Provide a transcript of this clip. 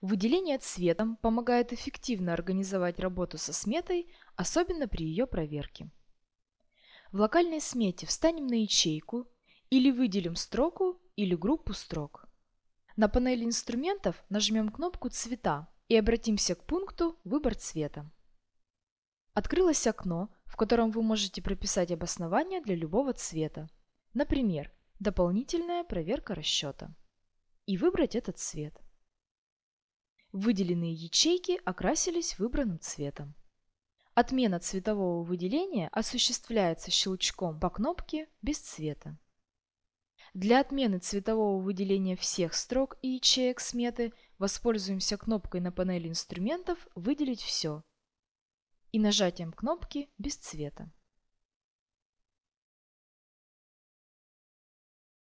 Выделение цветом помогает эффективно организовать работу со сметой, особенно при ее проверке. В локальной смете встанем на ячейку или выделим строку или группу строк. На панели инструментов нажмем кнопку «Цвета» и обратимся к пункту «Выбор цвета». Открылось окно, в котором вы можете прописать обоснование для любого цвета. Например, дополнительная проверка расчета. И выбрать этот цвет. Выделенные ячейки окрасились выбранным цветом. Отмена цветового выделения осуществляется щелчком по кнопке «Без цвета». Для отмены цветового выделения всех строк и ячеек сметы воспользуемся кнопкой на панели инструментов «Выделить все» и нажатием кнопки «Без цвета».